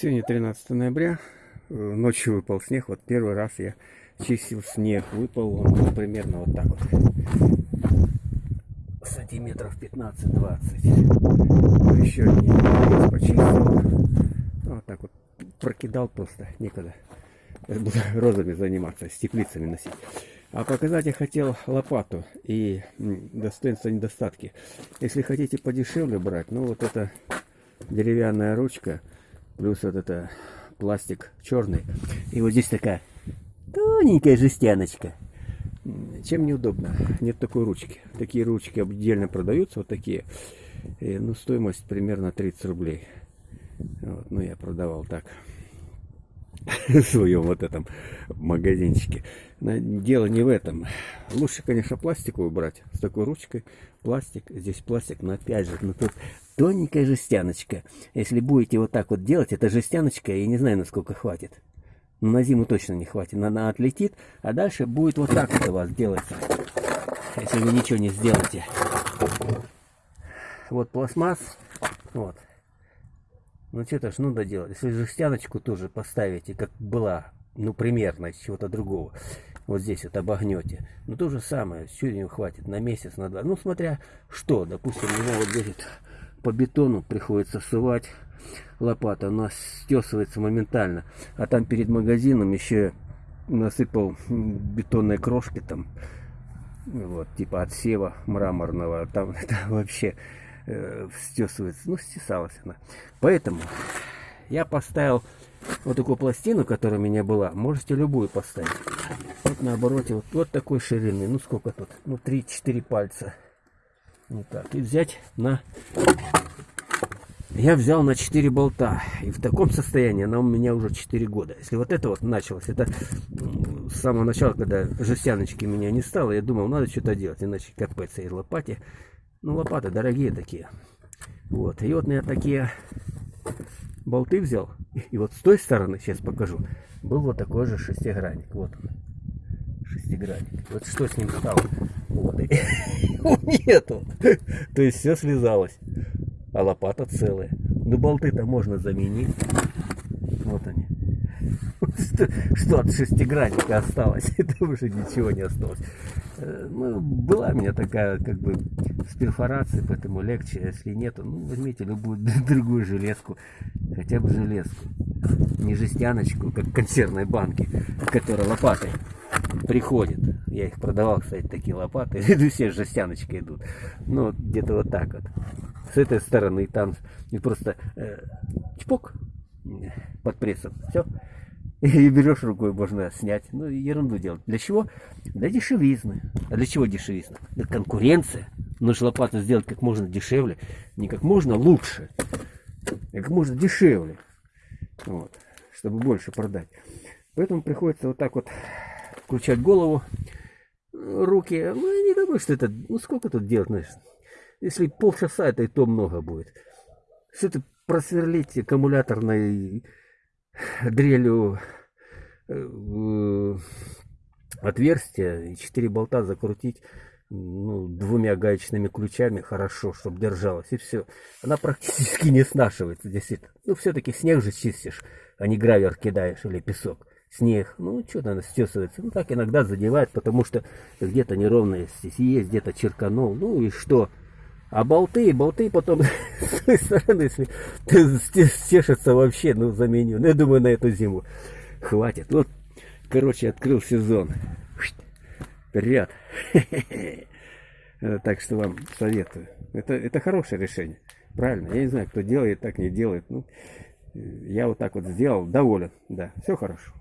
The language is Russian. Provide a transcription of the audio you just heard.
Сегодня 13 ноября, э, ночью выпал снег, вот первый раз я чистил снег, выпал он ну, примерно вот так вот, сантиметров 15-20, еще не почистил, вот так вот прокидал просто, некогда, буду розами заниматься, с теплицами носить. А показать я хотел лопату и достоинства недостатки. Если хотите подешевле брать, ну вот это деревянная ручка, Плюс вот это пластик черный. И вот здесь такая тоненькая жестяночка. Чем неудобно? Нет такой ручки. Такие ручки отдельно продаются, вот такие. И, ну, стоимость примерно 30 рублей. Вот, ну, я продавал так. В своем вот этом магазинчике. Дело не в этом. Лучше, конечно, пластиковую брать. С такой ручкой. Пластик. Здесь пластик, но опять же, ну тут тоненькая жестяночка. Если будете вот так вот делать, эта жестяночка, я не знаю, насколько хватит. Но на зиму точно не хватит. Она отлетит, а дальше будет вот так вот у вас делаться. Если вы ничего не сделаете. Вот пластмасс. Вот. Ну что-то ж надо делать. Если жестяночку тоже поставите, как была, ну примерно из чего-то другого. Вот здесь вот обогнете. Ну то же самое, не хватит на месяц, на два. Ну смотря что, допустим, его вот здесь по бетону приходится сувать лопата, она стесывается моментально. А там перед магазином еще насыпал бетонной крошки там, вот, типа отсева мраморного, там это вообще э, стесывается, ну, стесалась она. Поэтому я поставил вот такую пластину, которая у меня была, можете любую поставить. Вот на обороте вот, вот такой ширины, ну сколько тут, ну 3-4 пальца. Вот так. И взять на... Я взял на 4 болта. И в таком состоянии она у меня уже 4 года. Если вот это вот началось, это с самого начала, когда жестяночки меня не стало, я думал, надо что-то делать, иначе капец и лопате. Ну, лопаты дорогие такие. Вот. И вот я такие болты взял. И вот с той стороны, сейчас покажу, был вот такой же шестигранник. Вот он. Шестигранник. Вот что с ним стало? Вот. Нету. То есть все слезалось. А лопата целая. Ну болты-то можно заменить. Вот они. Что, что от шестигранника осталось? Это уже ничего не осталось. Э, ну, была у меня такая, как бы, с перфорацией, поэтому легче. Если нету, ну, возьмите любую другую железку. Хотя бы железку. Не жестяночку, как консервной банки, которая лопатой приходит. Я их продавал, кстати, такие лопаты. Все жестяночки идут. Ну, где-то вот так вот. С этой стороны там и просто э, чпок под прессом. Все. И берешь рукой, можно снять. Ну, ерунду делать. Для чего? Для дешевизны. А для чего дешевизна? Для конкуренция. Нужно лопату сделать как можно дешевле. Не как можно лучше, а как можно дешевле. Вот. Чтобы больше продать. Поэтому приходится вот так вот включать голову, руки. Ну, я не думаю, что это... Ну, сколько тут делать, знаешь? Если полчаса, это и то много будет. Все это просверлить аккумуляторной дрелью э, отверстие и четыре болта закрутить ну, двумя гаечными ключами хорошо, чтобы держалась, и все. Она практически не снашивается, действительно. Ну, все-таки снег же чистишь, а не гравер кидаешь или песок снег. Ну, что-то она стесывается. Ну, так иногда задевает, потому что где-то неровно здесь есть, где-то черканул. Ну и что? А болты, болты потом с той стороны, если стешится вообще, ну, заменю. Ну, я думаю, на эту зиму хватит. Вот, короче, открыл сезон. Вперед. Так что вам советую. Это, это хорошее решение. Правильно. Я не знаю, кто делает, так не делает. Ну, я вот так вот сделал, доволен. Да, все хорошо.